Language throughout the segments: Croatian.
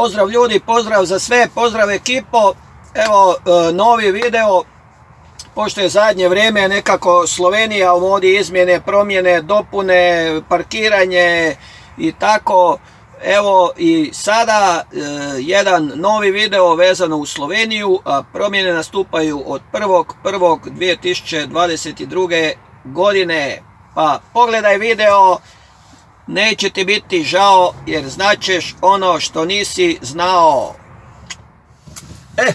Pozdrav ljudi, pozdrav za sve, pozdrav ekipo. Evo, e, novi video, pošto je zadnje vrijeme nekako Slovenija u modi izmjene, promjene, dopune, parkiranje i tako. Evo i sada e, jedan novi video vezano u Sloveniju, promjene nastupaju od 1.1.2022. godine. Pa pogledaj video, neće ti biti žao jer značeš ono što nisi znao. E,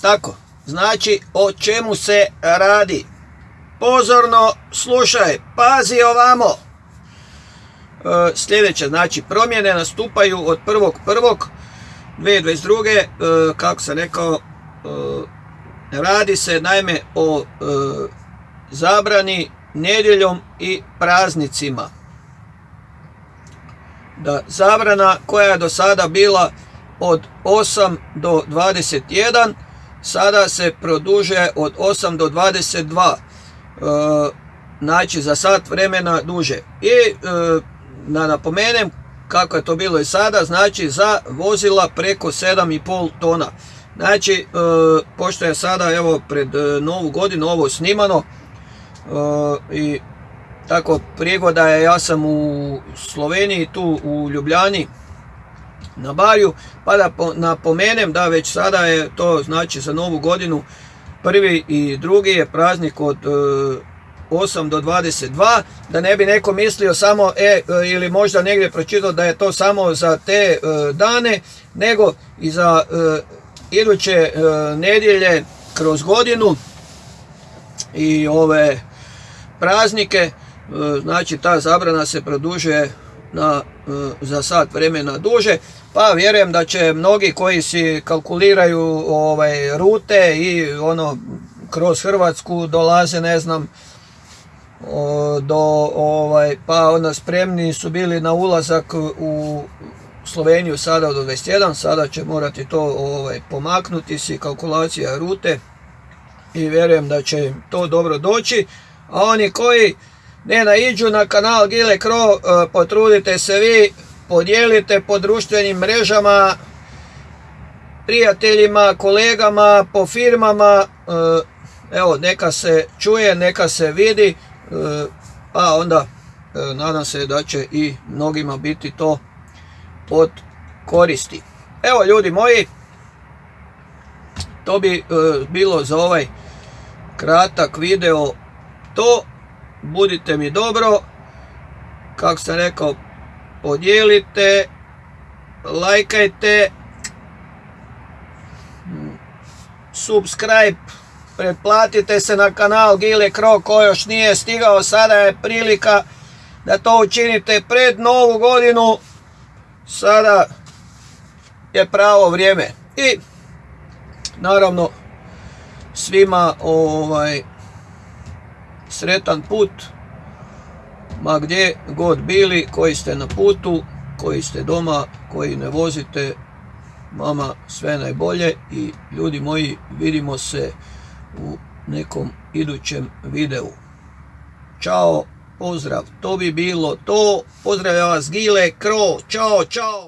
tako, znači o čemu se radi. Pozorno slušaj, pazi ovamo. E, sljedeće, znači promjene nastupaju od 1.1.2022. E, kako sam rekao, e, radi se naime o zabrani nedjeljom i praznicima da zabrana koja je do sada bila od 8 do 21 sada se produže od 8 do 22 e, znači za sat vremena duže. I e, da napomenem kako je to bilo i sada znači za vozila preko 7,5 tona. Znači e, pošto je sada evo pred novu godinu ovo snimano i tako prigoda je, ja sam u Sloveniji, tu u Ljubljani, na Barju, pa da napomenem da već sada je to znači za novu godinu prvi i drugi je praznik od 8 e, do 22, da ne bi neko mislio samo, e, e, ili možda negdje pročitao da je to samo za te e, dane, nego i za iduće nedjelje kroz godinu i ove praznike, znači ta zabrana se produžuje na, e, za sat vremena duže, pa vjerujem da će mnogi koji si kalkuliraju ovaj, rute i ono kroz Hrvatsku dolaze, ne znam, do ovaj, pa onda spremni su bili na ulazak u Sloveniju sada do 21, sada će morati to ovaj, pomaknuti si kalkulacija rute i vjerujem da će to dobro doći, a oni koji ne naiđu na kanal Gile Kro, e, potrudite se vi, podijelite po društvenim mrežama, prijateljima, kolegama, po firmama, e, evo neka se čuje, neka se vidi, e, pa onda nadam se da će i mnogima biti to od koristi. Evo ljudi moji, to bi bilo za ovaj kratak video to budite mi dobro, kako sam rekao, podijelite, lajkajte, subscribe, pretplatite se na kanal Gile Kro ko još nije stigao, sada je prilika da to učinite pred novu godinu, sada je pravo vrijeme. I naravno svima ovaj sretan put, ma gdje god bili, koji ste na putu, koji ste doma, koji ne vozite, mama sve najbolje i ljudi moji vidimo se u nekom idućem videu. Ćao, pozdrav, to bi bilo to, pozdravljam vas Gile, Kro, čao, čao.